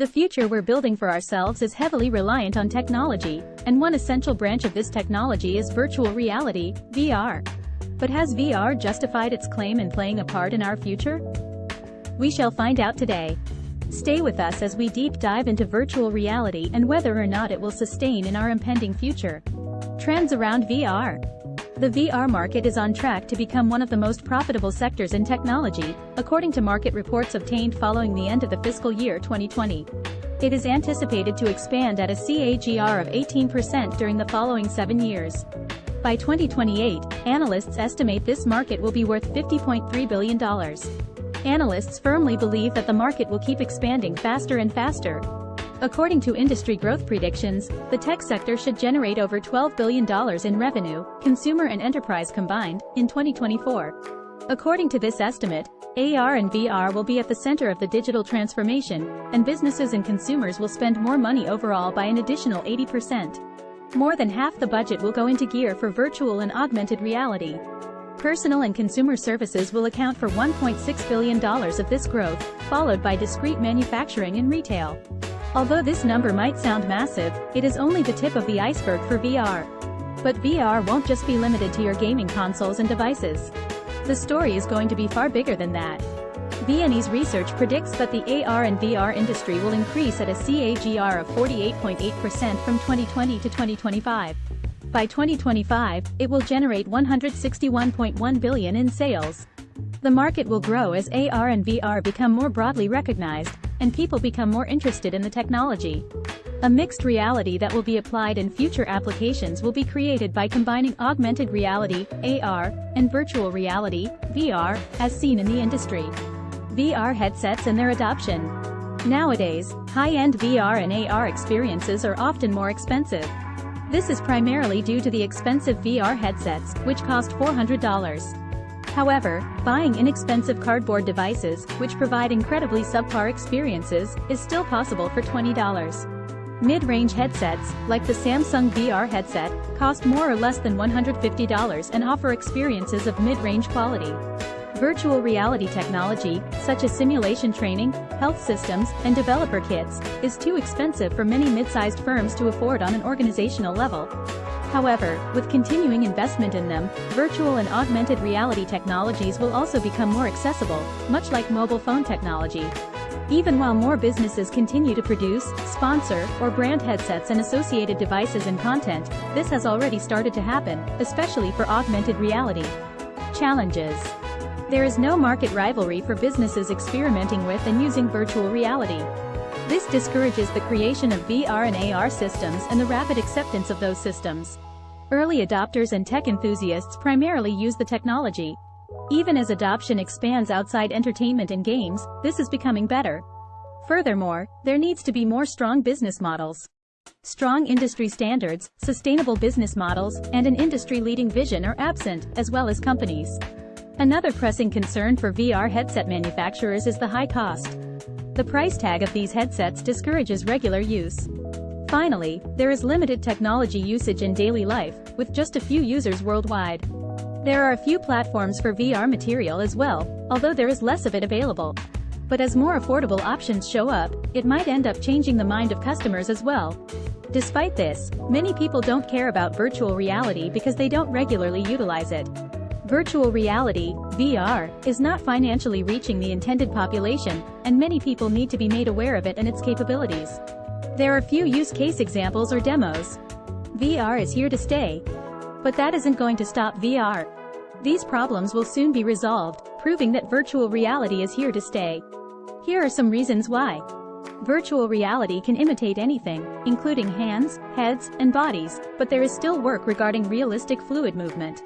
The future we're building for ourselves is heavily reliant on technology, and one essential branch of this technology is virtual reality, VR. But has VR justified its claim in playing a part in our future? We shall find out today. Stay with us as we deep dive into virtual reality and whether or not it will sustain in our impending future. Trends around VR. The VR market is on track to become one of the most profitable sectors in technology, according to market reports obtained following the end of the fiscal year 2020. It is anticipated to expand at a CAGR of 18% during the following seven years. By 2028, analysts estimate this market will be worth $50.3 billion. Analysts firmly believe that the market will keep expanding faster and faster, According to industry growth predictions, the tech sector should generate over $12 billion in revenue, consumer and enterprise combined, in 2024. According to this estimate, AR and VR will be at the center of the digital transformation, and businesses and consumers will spend more money overall by an additional 80%. More than half the budget will go into gear for virtual and augmented reality. Personal and consumer services will account for $1.6 billion of this growth, followed by discrete manufacturing and retail. Although this number might sound massive, it is only the tip of the iceberg for VR. But VR won't just be limited to your gaming consoles and devices. The story is going to be far bigger than that. BNE's research predicts that the AR and VR industry will increase at a CAGR of 48.8% from 2020 to 2025. By 2025, it will generate 161.1 billion in sales. The market will grow as AR and VR become more broadly recognized, and people become more interested in the technology. A mixed reality that will be applied in future applications will be created by combining augmented reality, AR, and virtual reality, VR, as seen in the industry. VR headsets and their adoption. Nowadays, high-end VR and AR experiences are often more expensive. This is primarily due to the expensive VR headsets, which cost $400. However, buying inexpensive cardboard devices, which provide incredibly subpar experiences, is still possible for $20. Mid-range headsets, like the Samsung VR headset, cost more or less than $150 and offer experiences of mid-range quality. Virtual reality technology, such as simulation training, health systems, and developer kits, is too expensive for many mid-sized firms to afford on an organizational level. However, with continuing investment in them, virtual and augmented reality technologies will also become more accessible, much like mobile phone technology. Even while more businesses continue to produce, sponsor, or brand headsets and associated devices and content, this has already started to happen, especially for augmented reality. Challenges There is no market rivalry for businesses experimenting with and using virtual reality. This discourages the creation of VR and AR systems and the rapid acceptance of those systems. Early adopters and tech enthusiasts primarily use the technology. Even as adoption expands outside entertainment and games, this is becoming better. Furthermore, there needs to be more strong business models. Strong industry standards, sustainable business models, and an industry-leading vision are absent, as well as companies. Another pressing concern for VR headset manufacturers is the high cost. The price tag of these headsets discourages regular use. Finally, there is limited technology usage in daily life, with just a few users worldwide. There are a few platforms for VR material as well, although there is less of it available. But as more affordable options show up, it might end up changing the mind of customers as well. Despite this, many people don't care about virtual reality because they don't regularly utilize it. Virtual reality, VR, is not financially reaching the intended population, and many people need to be made aware of it and its capabilities. There are few use case examples or demos. VR is here to stay. But that isn't going to stop VR. These problems will soon be resolved, proving that virtual reality is here to stay. Here are some reasons why. Virtual reality can imitate anything, including hands, heads, and bodies, but there is still work regarding realistic fluid movement.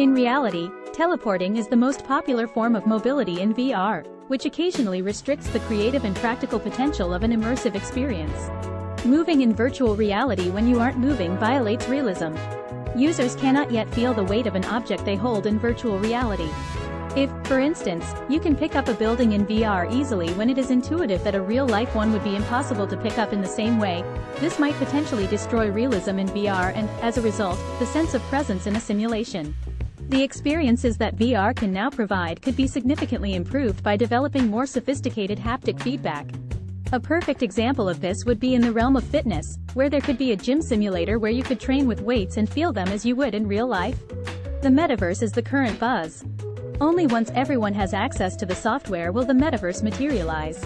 In reality, teleporting is the most popular form of mobility in VR, which occasionally restricts the creative and practical potential of an immersive experience. Moving in virtual reality when you aren't moving violates realism. Users cannot yet feel the weight of an object they hold in virtual reality. If, for instance, you can pick up a building in VR easily when it is intuitive that a real-life one would be impossible to pick up in the same way, this might potentially destroy realism in VR and, as a result, the sense of presence in a simulation. The experiences that VR can now provide could be significantly improved by developing more sophisticated haptic feedback. A perfect example of this would be in the realm of fitness, where there could be a gym simulator where you could train with weights and feel them as you would in real life. The metaverse is the current buzz. Only once everyone has access to the software will the metaverse materialize.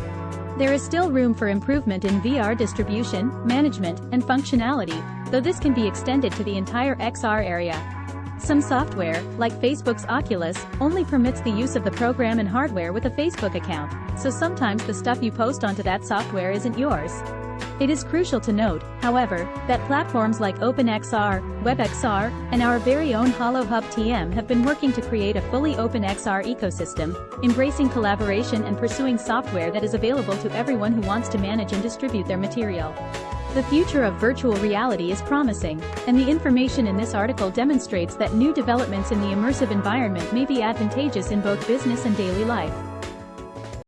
There is still room for improvement in VR distribution, management, and functionality, though this can be extended to the entire XR area. Some software, like Facebook's Oculus, only permits the use of the program and hardware with a Facebook account, so sometimes the stuff you post onto that software isn't yours. It is crucial to note, however, that platforms like OpenXR, WebXR, and our very own HoloHub TM have been working to create a fully open XR ecosystem, embracing collaboration and pursuing software that is available to everyone who wants to manage and distribute their material. The future of virtual reality is promising, and the information in this article demonstrates that new developments in the immersive environment may be advantageous in both business and daily life.